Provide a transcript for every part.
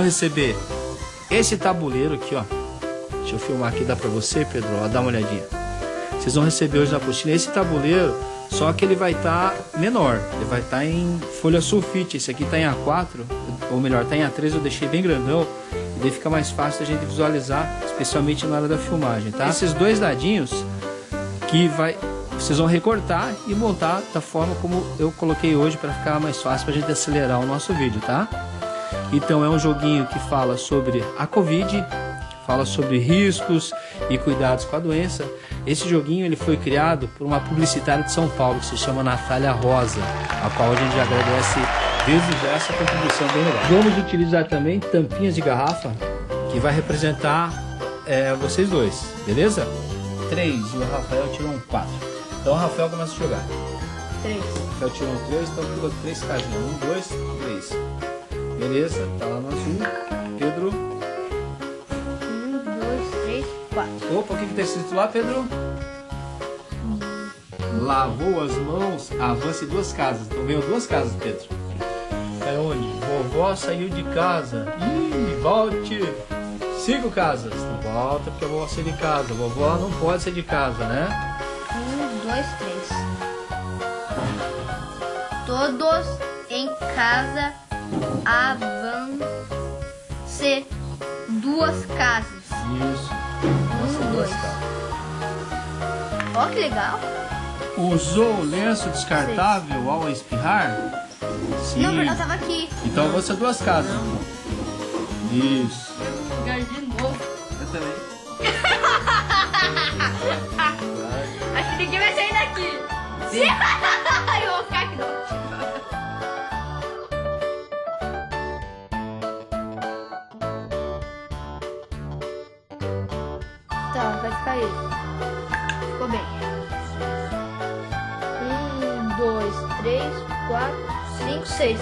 receber esse tabuleiro aqui, ó. Deixa eu filmar aqui, dá pra você, Pedro? Ó, dá uma olhadinha. Vocês vão receber hoje na apostila esse tabuleiro, só que ele vai estar tá menor. Ele vai estar tá em folha sulfite. Esse aqui tá em A4, ou melhor, tá em A3, eu deixei bem grandão. E daí fica mais fácil a gente visualizar, especialmente na hora da filmagem, tá? Esses dois dadinhos que vai vocês vão recortar e montar da forma como eu coloquei hoje para ficar mais fácil para a gente acelerar o nosso vídeo, tá? Então é um joguinho que fala sobre a Covid, fala sobre riscos e cuidados com a doença. Esse joguinho ele foi criado por uma publicitária de São Paulo que se chama Natália Rosa, a qual a gente agradece desde já essa contribuição bem legal. Vamos utilizar também tampinhas de garrafa que vai representar é, vocês dois, beleza? 3 e o Rafael tirou um 4. Então o Rafael começa a jogar. 3. O Rafael tirou um 3, então pula 3 casinhas. 1, 2, 3. Beleza, tá lá no azul. Pedro. Um, dois, três, quatro. Opa, o que, que tá escrito lá, Pedro? Lavou as mãos, avance duas casas. Então veio duas casas, Pedro. É onde? Vovó saiu de casa. Ih, volte! Cinco casas. Não volta porque a vovó saiu de casa. Vovó não pode sair de casa, né? Um, dois, três. Todos em casa avance duas casas. Isso. Um, duas casas. Ó, que legal. Usou lenço descartável ao espirrar? Sim. Não, eu tava aqui. Então você duas casas. Não. Isso. Eu de novo. Eu também. Ninguém vai sair daqui. Sim. Eu Tá, vai ficar aí. Ficou bem. Um, dois, três, quatro, cinco, seis.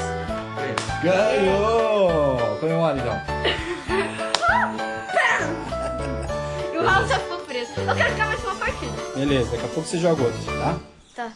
Ganhou! Comemora então. o Raul só ficou preso. Eu quero ficar mais uma partida. Beleza, daqui a pouco você joga outro, tá? Tá.